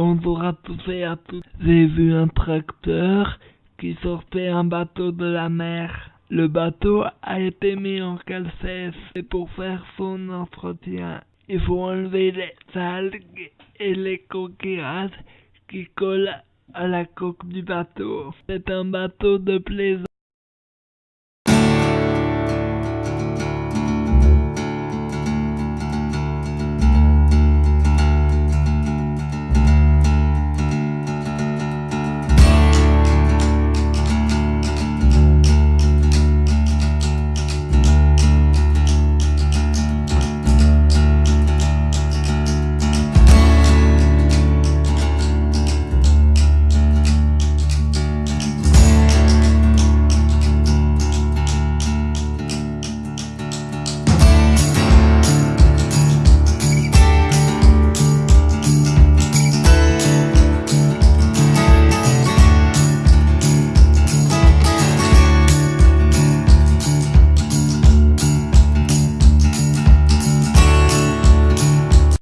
pensez à tout. J'ai vu un tracteur qui sortait un bateau de la mer. Le bateau a été mis en calcès et pour faire son entretien, il faut enlever les algues et les coquillages qui collent à la coque du bateau. C'est un bateau de plaisance